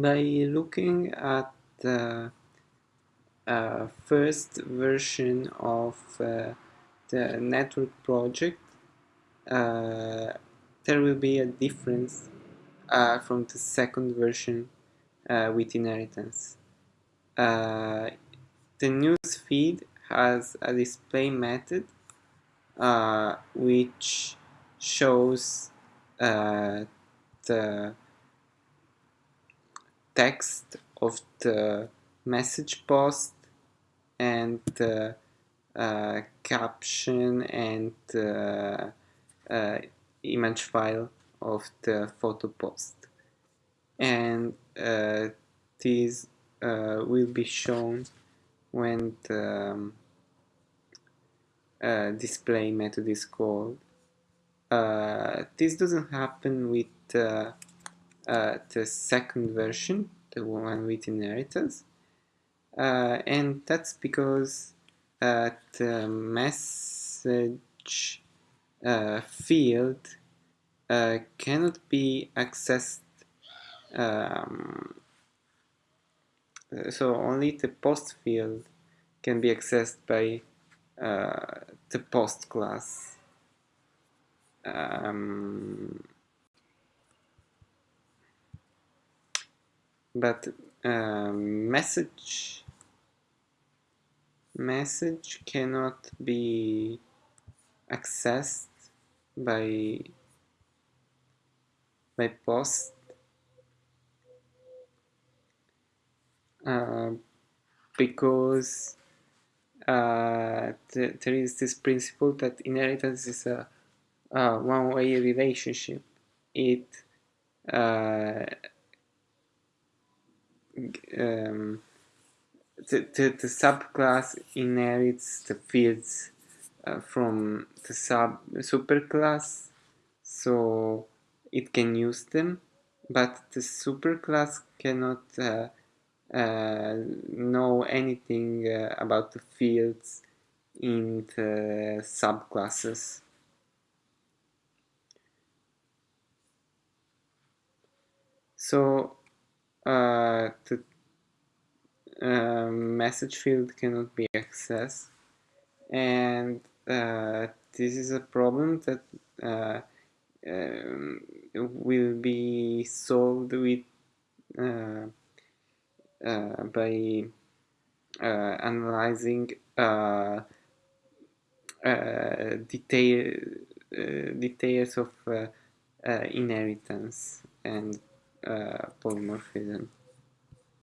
by looking at the uh, first version of uh, the network project uh, there will be a difference uh, from the second version uh, with inheritance. Uh, the news feed has a display method which shows the text of the message post and the uh, caption and uh, image file of the photo post and uh, these uh, will be shown when the um, uh, display method is called. This doesn't happen with uh, the second version, the one with inheritance. Uh, and that's because uh, the message uh, field uh, cannot be accessed um, so only the post field can be accessed by uh, the post class um, but um, message message cannot be accessed by by post uh, because uh, th there is this principle that inheritance is a, a one-way relationship. It uh, um, the, the, the subclass inherits the fields uh, from the sub superclass so it can use them but the superclass cannot uh, uh, know anything uh, about the fields in the subclasses. So uh, the uh, message field cannot be accessed. And uh, this is a problem that uh, um, will be solved with uh, uh, by analyzing detail, details of inheritance and uh, polymorphism